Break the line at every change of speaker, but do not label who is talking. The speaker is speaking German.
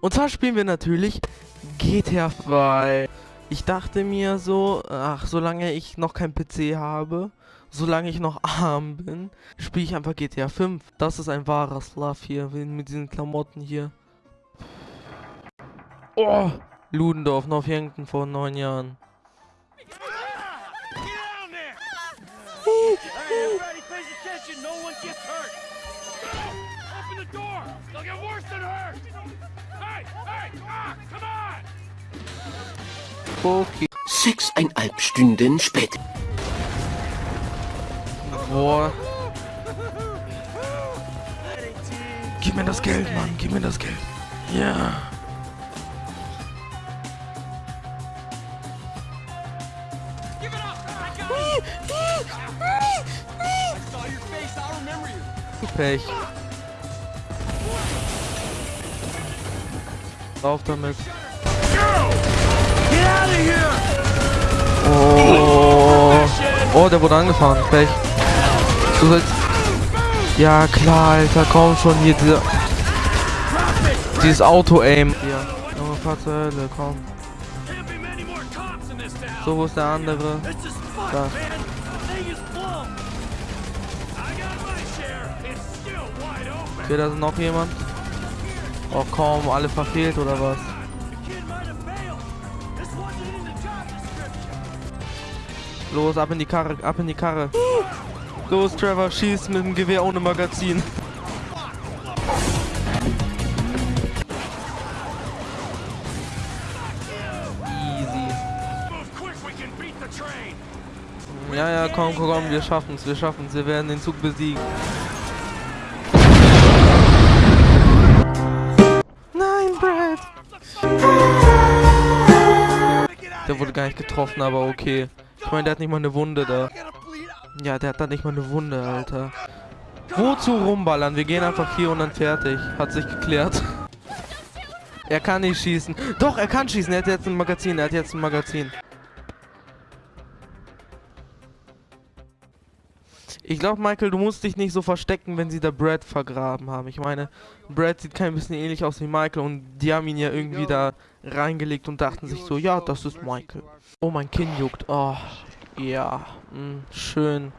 Und zwar spielen wir natürlich GTA 2. Ich dachte mir so, ach, solange ich noch kein PC habe, solange ich noch arm bin, spiele ich einfach GTA 5. Das ist ein wahrer Love hier, mit diesen Klamotten hier. Oh, Ludendorff, Northampton vor neun Jahren.
Open the door. They'll get worse than hurt. Hey, hey, ah, come on!
Okay.
Sechseinhalb Stunden später.
Boah. Gib mir das Geld, Mann. Gib mir das Geld. Ja.
Give it
Rauf damit. Oh. Oh, der wurde angefahren. Pech. Du sollst. Ja, klar, Alter. Komm schon hier. Dieser, dieses Auto-Aim. Hier. Junge, fahr zur Hölle. Komm. So, wo ist der andere? Da. Okay, da ist noch jemand. Oh, komm. Alle verfehlt oder was? Los, ab in die Karre. Ab in die Karre. Los, Trevor. Schieß mit dem Gewehr ohne Magazin. Easy. Ja, ja, komm, komm, komm, wir schaffen's, wir schaffen's, wir werden den Zug besiegen. Der wurde gar nicht getroffen, aber okay. Ich meine, der hat nicht mal eine Wunde da. Ja, der hat da nicht mal eine Wunde, Alter. Wozu rumballern? Wir gehen einfach hier und dann fertig. Hat sich geklärt. Er kann nicht schießen. Doch, er kann schießen. Er hat jetzt ein Magazin. Er hat jetzt ein Magazin. Ich glaube, Michael, du musst dich nicht so verstecken, wenn sie da Brad vergraben haben. Ich meine, Brad sieht kein bisschen ähnlich aus wie Michael und die haben ihn ja irgendwie da reingelegt und dachten sich so, ja, das ist Michael. Oh, mein Kinn juckt. Oh, ja, mh, schön.